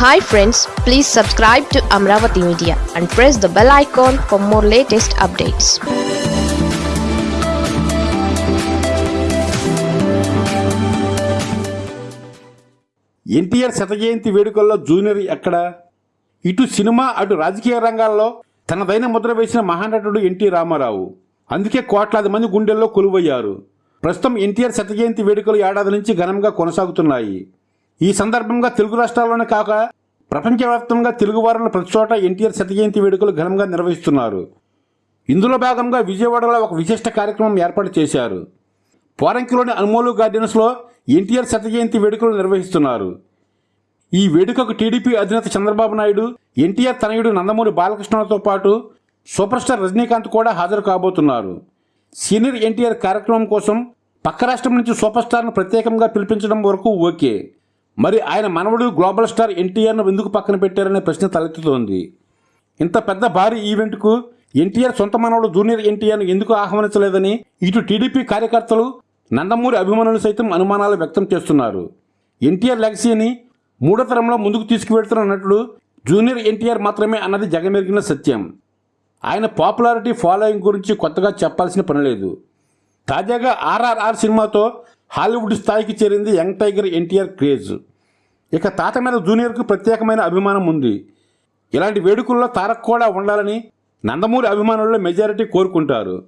Hi friends please subscribe to Amaravati media and press the bell icon for more latest updates NTR శత జయంతి వేడుకల్లో junior ఎక్కడ? ఇటు cinema అటు రాజకీయ రంగాల్లో తనదైన ముద్ర వేసిన మహానటుడు ఎన్టీ రామారావు. అందుకే కోట్లాది మంది గుండెల్లో కొలువయ్యారు. ప్రస్తుతం ఎన్టీఆర్ శత జయంతి వేడుకలు ఏడాది నుంచి ఘనంగా కొనసాగుతున్నాయి. ఈ సందర్భంగా తెలుగు రాష్ట్రాల్లోనే కాక ప్రపంచవ్యాప్తంగా తెలుగువారుల ప్రతి చోట ఎన్టీఆర్ శత జయంతి వేడుకలు ఘనంగా నిర్వహిస్తున్నారు. ఇందులో భాగంగా విజయవాడలో ఒక విశిష్ట కార్యక్రమం ఏర్పాటు చేశారు. పోరంకిలోని అనుమోలు గార్డెన్స్లో ఎన్టీఆర్ శత జయంతి వేడుకలు నిర్వహిస్తున్నారు. ఈ వేడుకకు టీడీపీ అధినేత చంద్రబాబు నాయుడు ఎన్టీఆర్ తనయుడు నందమూరి బాలకృష్ణతో పాటు సూపర్ స్టార్ రజనీకాంత్ కూడా హాజరు కాబోతున్నారు. సీనియర్ ఎన్టీఆర్ కార్యక్రమం కోసం పక్క రాష్ట్రం నుంచి సూపర్ స్టార్ను ప్రత్యేకంగా పిలిపించడం వరకు ఓకే. మరి ఆయన మనవడు గ్లోబల్ స్టార్ ఎన్టీఆర్ను ఎందుకు పక్కన పెట్టారనే ప్రశ్న తలెత్తుతోంది. ఇంత పెద్ద భారీ ఈవెంట్కు ఎన్టీఆర్ సొంత మనవడు జూనియర్ ఎన్టీఆర్ను ఎందుకు ఆహ్వానించలేదని ఇటు టీడీపీ కార్యకర్తలు నందమూరి అభిమానులు సైతం అనుమానాలు వ్యక్తం చేస్తున్నారు. ఎన్టీఆర్ లెగసీని మూడో తరంలో ముందుకు తీసుకువెళ్తున్న నటుడు జూనియర్ ఎన్టీఆర్ మాత్రమే అన్నది జగమెరిగిన సత్యం. ఆయన పాపులారిటీ ఫాలోయింగ్ గురించి కొత్తగా చెప్పాల్సిన పని లేదు. తాజాగా ఆర్ఆర్ఆర్ సినిమాతో హాలీవుడ్ స్థాయికి చేరింది యంగ్ టైగర్ ఎన్టీఆర్ క్రేజ్. ఇక తాత మీద జూనియర్కు ప్రత్యేకమైన అభిమానం ఉంది. ఇలాంటి వేడుకల్లో తారక్ కూడా ఉండాలని నందమూరి అభిమానుల్లో మెజారిటీ కోరుకుంటారు.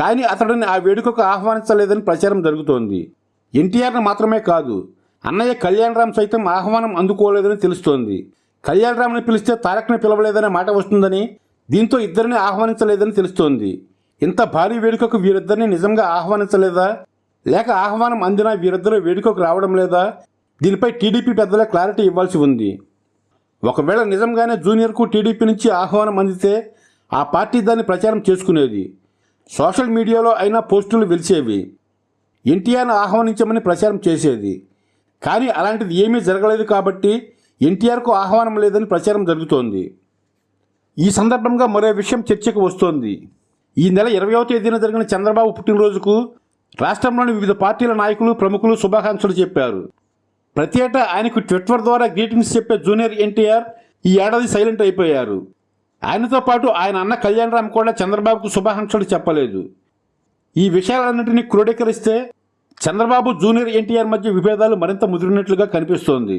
కానీ అతడిని ఆ వేడుకకు ఆహ్వానించలేదని ప్రచారం జరుగుతోంది. ఎన్టీఆర్ను మాత్రమే కాదు అన్నయ్య కళ్యాణరామ్ సైతం ఆహ్వానం అందుకోలేదని తెలుస్తోంది. కళ్యాణరామ్ని పిలిస్తే తారక్ని పిలవలేదనే మాట వస్తుందని దీంతో ఇద్దరిని ఆహ్వానించలేదని తెలుస్తోంది. ఇంత భారీ వేడుకకు వీరిద్దరిని నిజంగా ఆహ్వానించలేదా? లేక ఆహ్వానం అందినా వీరిద్దరూ వేడుకకు రావడం లేదా? దీనిపై టీడీపీ పెద్దల క్లారిటీ ఇవ్వాల్సి ఉంది. ఒకవేళ నిజంగానే జూనియర్కు టీడీపీ నుంచి ఆహ్వానం అందితే ఆ పార్టీ దాన్ని ప్రచారం చేసుకునేది. సోషల్ మీడియాలో అయినా పోస్టులు వెలిసేవి ఎన్టీఆర్ను ఆహ్వానించమని ప్రచారం చేసేది. కానీ అలాంటిది ఏమీ జరగలేదు కాబట్టి ఎన్టీఆర్కు ఆహ్వానం లేదని ప్రచారం జరుగుతోంది. ఈ సందర్భంగా మరో విషయం చర్చకు వస్తోంది. ఈ నెల ఇరవయో తేదీన జరిగిన చంద్రబాబు పుట్టినరోజుకు రాష్ట్రంలోని వివిధ పార్టీల నాయకులు ప్రముఖులు శుభాకాంక్షలు చెప్పారు. ప్రతి ఏటా ఆయనకు ట్విట్టర్ ద్వారా గ్రీటింగ్స్ చెప్పే జూనియర్ ఎన్టీఆర్ ఈ ఏడాది సైలెంట్ అయిపోయారు. ఆయనతో పాటు ఆయన అన్న కళ్యాణ్ రామ్ కూడా చంద్రబాబుకు శుభాకాంక్షలు చెప్పలేదు. ఈ విషయాలన్నింటినీ క్రోడీకరిస్తే చంద్రబాబు జూనియర్ ఎన్టీఆర్ మధ్య విభేదాలు మరింత ముదిరినట్లుగా కనిపిస్తోంది.